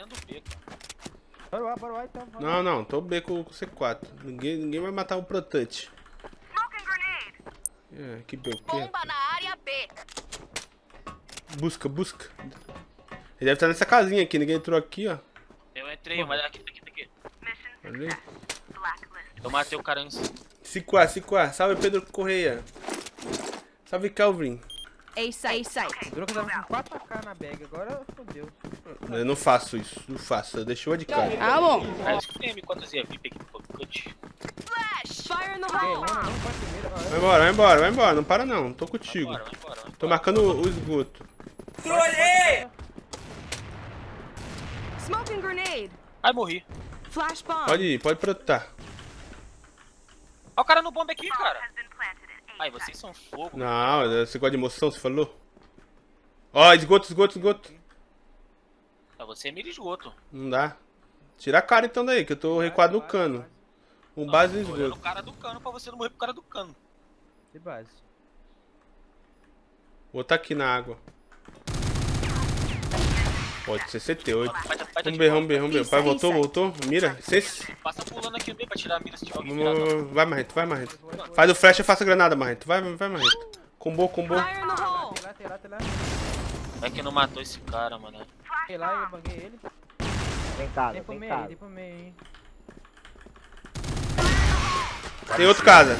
dentro do B, cara. Bora lá, bora lá então. bora. Não, não, tô B com, com C4. Ninguém, ninguém vai matar o Protante. É, que B, o quê? Bomba na área B. Busca, busca. Ele deve estar nessa casinha aqui, ninguém entrou aqui, ó. Eu entrei, mas aqui, aqui, aqui. Ali. Eu matei o cara em Ciquá, Ciquá. Salve, Pedro Correia. Salve, Calvin. A site. A site. Durou que eu tava com 4k na bag, agora fodeu. Eu não faço isso, não faço. Eu deixo uma de cara. Ah, bom. Aí eu escutei M4 VIP aqui no cut. Flash. Fire hole. não, não, vai embora, vai embora, vai embora. Não para não, tô contigo. Vai embora, vai Tô embora. marcando o, o esgoto. Smoking grenade. Ai, morri. Flash bomb. Pode ir, pode protar. Olha o cara no bomba aqui, cara. Ai, vocês são fogo. Não, você gosta de emoção, você falou? Ó, esgoto, esgoto, esgoto. Pra você é mira esgoto. Não dá. Tira a cara então daí, que eu tô recuado no vai, cano. vai. Um Não, base no esgoto. o cara do cano pra você não morrer pro cara do cano. De base. Vou tá aqui na água. Pode ser 78. Vai, vai, vai, Vamos ver, vamos ver, vamos ver. O pai voltou, voltou. Mira. Seis. Passa pulando aqui no meio pra tirar a mira se tiver alguém Vai, Marrento, vai, Marrento. Faz o flash e faça a granada, Marrento. Vai, vai, Marrento. Combo, combo. Fire in the hole. Tem lá, tem lá, tem lá. É que não matou esse cara, mano. Tem lá eu banguei ele. Casa, Tem pro meio tem pro meio aí. Tem outro casa.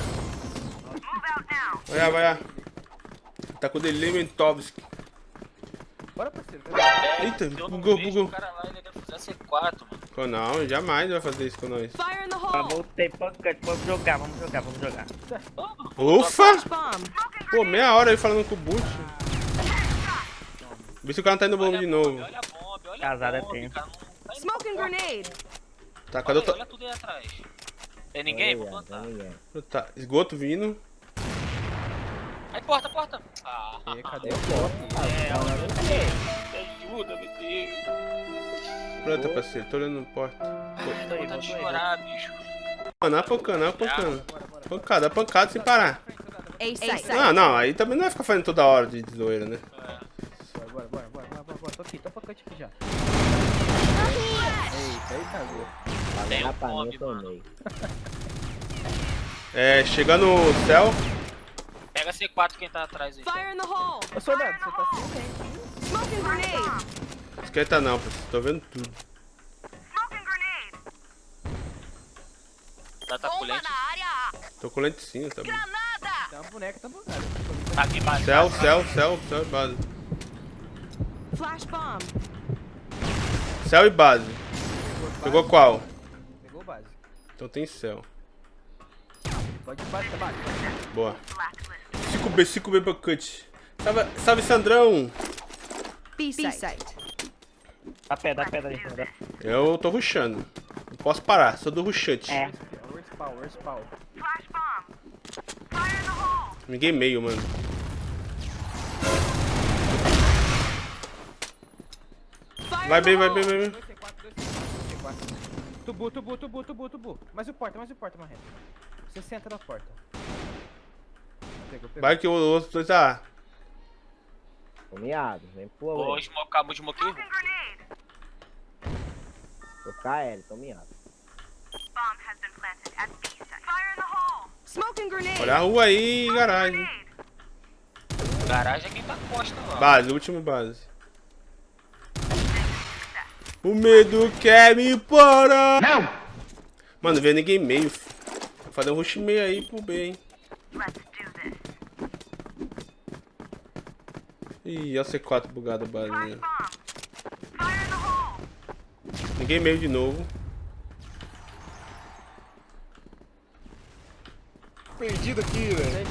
Vai lá, vai lá. Tá com o Delimentovski. É, Eita, se eu não bugou, vejo bugou. O cara lá, ele deve fazer C4, mano. Oh, não, jamais vai fazer isso com nós. Fire in the Ah, hole. voltei, pancante, vamos jogar, vamos jogar, vamos jogar. Ufa! Pô, meia hora aí falando com o boot. Vê se o cara não tá indo bomba de novo. Olha a bomba, olha Casada a bomba, tem. cara. Não tá Smoking grenade. Tá, cadê o... Olha, tudo aí atrás. Tem ninguém? Vou plantar. tem ninguém. Tá, esgoto vindo. Aí, porta, porta. Ah, E cadê o é, ajuda, meu Deus. Pronto, parceiro, tô olhando no porta. Ai, dá vontade de chorar, bicho. Pancada, pancada. Pancada, a pancada sem parar. A site. Não, não, aí também não vai ficar fazendo toda hora de zoeira, né? Bora, bora, bora, bora, bora. Tô aqui, tô pancante aqui já. Eita, aí cagou. Tem um eu mano. tomei. É, chegando no céu. Pega C4 quem tá atrás aí. Fire in the hole. Ô, soldado, você tá sem tempo. Smoking grenade. Esquenta não, parceiro, tô vendo tudo. Tá, tá Bomba colete. na área A. Tô com lentecinho, tá bom. Granada. Tem uma boneca, tá bugada. Tá aqui embaixo. Céu, céu, céu, céu e base. Flash bomb. Céu e base. Pegou qual? Pegou base. Então tem céu. Pode ir base, tá base. Boa. 5B, 5B pra cut. Salve, salve Sandrão! B site. Dá pé, dá pé, dá pé. Eu tô rushando. Não posso parar, sou do rushante. É. Ninguém meio, mano. Vai bem, vai bem, vai bem. 2 C4, 2 C4, C4. Tubu, tubu, tubu, tubu, tubu. Mais o porta, mais o porta. Você senta na porta. Vai que o outro dois tá. Tô miado, vem pro Vou além. smocar, vou smocar. Tô KL, tô miado. Olha a rua aí, garagem. Garagem é quem tá costa lá. Base, último base. O medo quer me parar. Não! Mano, não vê ninguém meio. Vou fazer um rush meio aí pro B, hein. Ih, olha o C4 bugado base. né? Ninguém meio de novo. Perdido aqui, velho.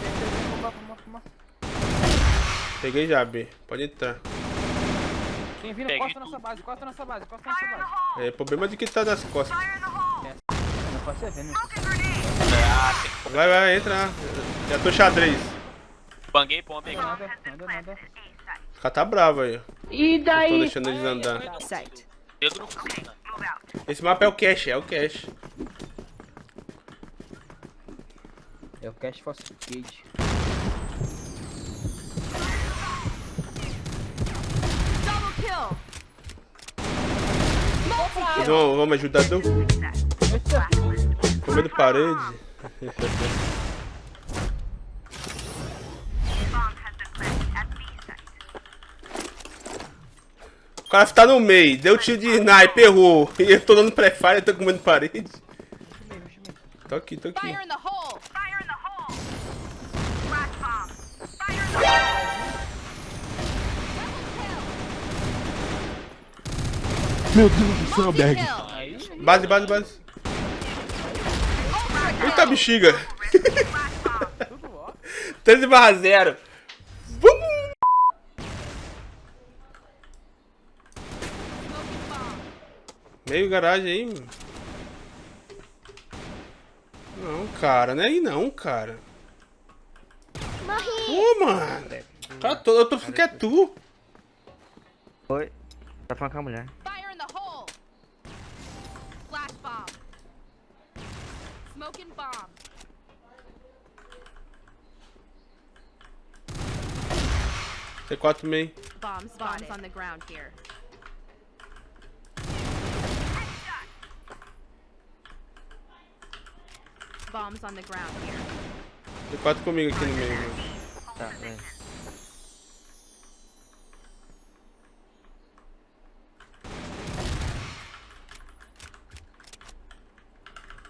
Peguei já, B. Pode entrar. Tem vindo, Peguei costa nossa base, costa nossa base, costa nossa base. É, problema de que tá das costas. Ah, Vai, vai, entra. Já tô xadrez. banguei bomba aí. Nada, nada, nada. O cara tá bravo aí. E Tô daí? deixando eles andar. Né? Esse mapa é o cache, é o cache. É o Cash Falsificate. Double kill. Vocês vão, vão me ajudar, não? Comendo parede. O cara tá no meio, deu tiro de sniper, errou. E eu tô dando pré-fire tô comendo parede. Tô aqui, tô aqui. Fire in the hole. Fire in the hole. Flash bomb. Fire in the hole. Meu Deus do céu, Berg. Base, base, base. Eita bexiga. 13 barra 0. Meio garagem aí, mano. Não, cara, não é aí não, cara. Pô, mano. Cara, tô, eu tô falando que é tu. Oi. Tá falando com a mulher. Fire in the hole. Flash bomb. Smoking bomb. T4 meio. Bomb spotted. Bombs on the ground here. Bombs on the ground here. T4 comigo aqui no meio, mano. Tá, vem.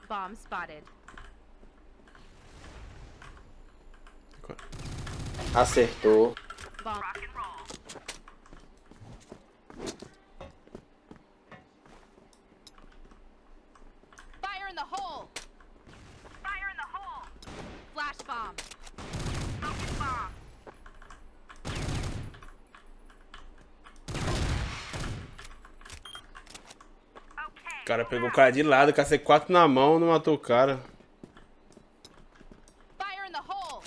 Bomb spotted. Acertou. Bomb. Fire in the hole. Fire in the hole. Flash bomb. Smoking bomb. O cara pegou o cara de lado, com a C4 na mão, não matou o cara. Fire in the hole.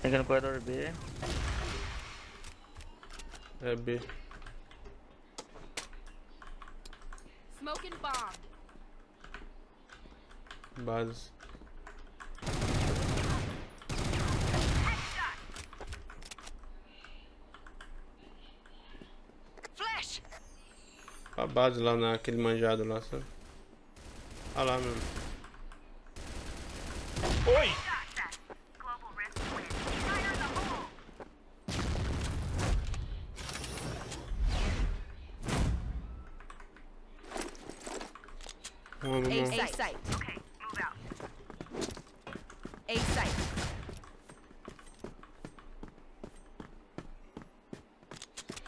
Chega no corredor B. É B. Smoking bomb. Base. Flash. A base lá naquele manjado lá, sabe? Olha lá, mesmo. Vamos, A vamos. site. site. Okay, move out. A site.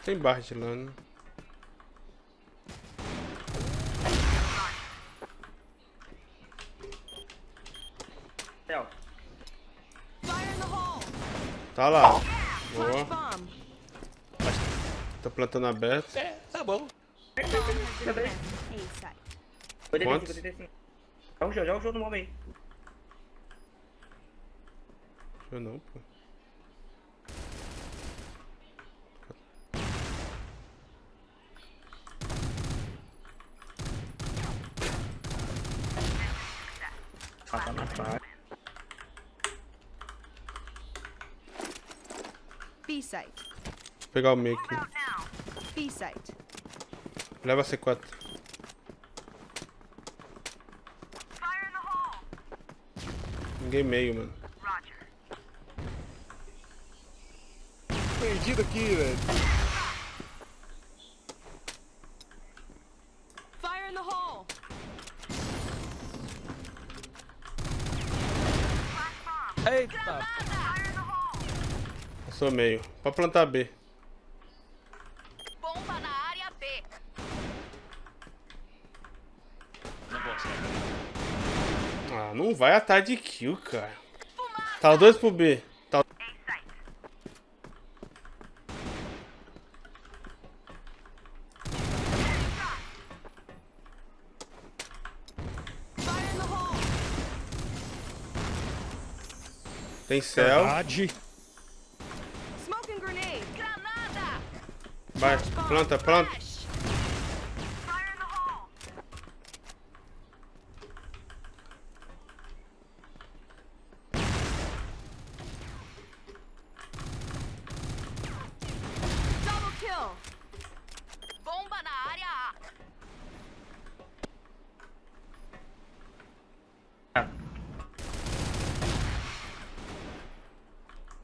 Tem Bart lá, né? Céu. Fire in the hole. Tá lá. Boa. Tá plantando aberto. É, tá bom. A site. 85, Quantos? 85. Joga o show, joga o show no momento aí. Eu não, pô. B site. Vou pegar o meio aqui. B site. Leva a C4. Ninguém meio, mano. Perdido aqui, velho. Fire in the hole. Eita. Passou meio. Pode plantar B. Bomba na área B. Não. Ah, não vai atrás de kill, cara. Tá dois pro B. Tá... Hole. Tem céu. Verdade. Vai, planta, planta.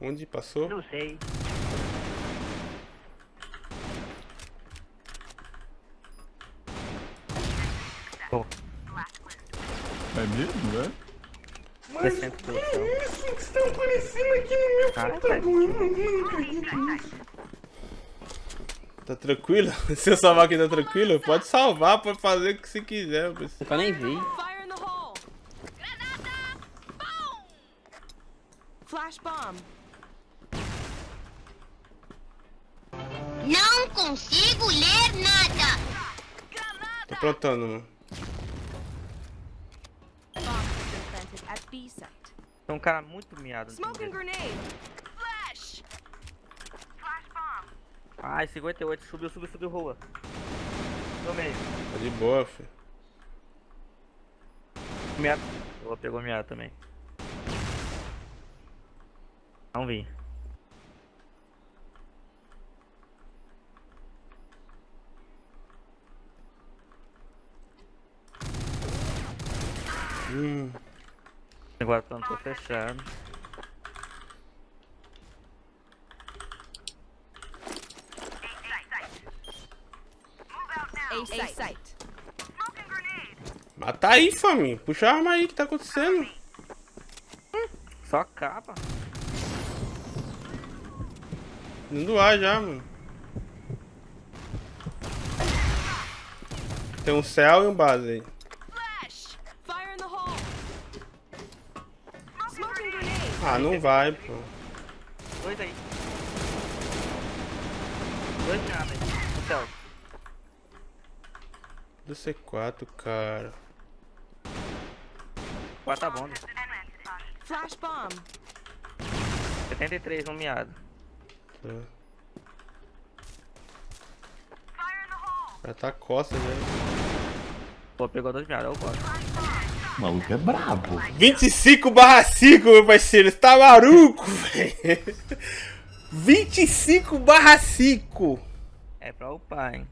Onde passou? Não sei. É mesmo, é? descendo pelo céu. Isso que estão aparecendo aqui no meu Caralho, Tá tranquilo? Se eu salvar aqui tá tranquilo? Pode salvar, pode fazer o que você quiser. mas- Eu nem vi. Flash bomb. Não consigo ler nada. Tô aprontando, mano. Tem um cara muito miado. Smoking grenade. Flash. Ai, 58. Subiu, subiu, subiu, rua. Tomei. Tá de boa, filho. Miado. Vou pegou miado também. Não vi. Hum. Agora eu não tô fechado. Mata tá aí, família. Puxa a arma aí, o que tá acontecendo? Só capa. Indo ar já, mano. Tem um céu e um base aí. Flash. Fire in the hole. Smoking grenade. Ah, não vai, pô. Dois aí. Dois miados aí. Céu. Do C4, cara. Quatro tá bom. né? Flash bomb. 73 no miado. Tá. Já tá costa já. Pô, pegou dois miados. Eu gosto. O maluco é brabo. 25 barra 5, meu parceiro. Você tá maluco, velho? 25 barra 5. É pra upar, hein.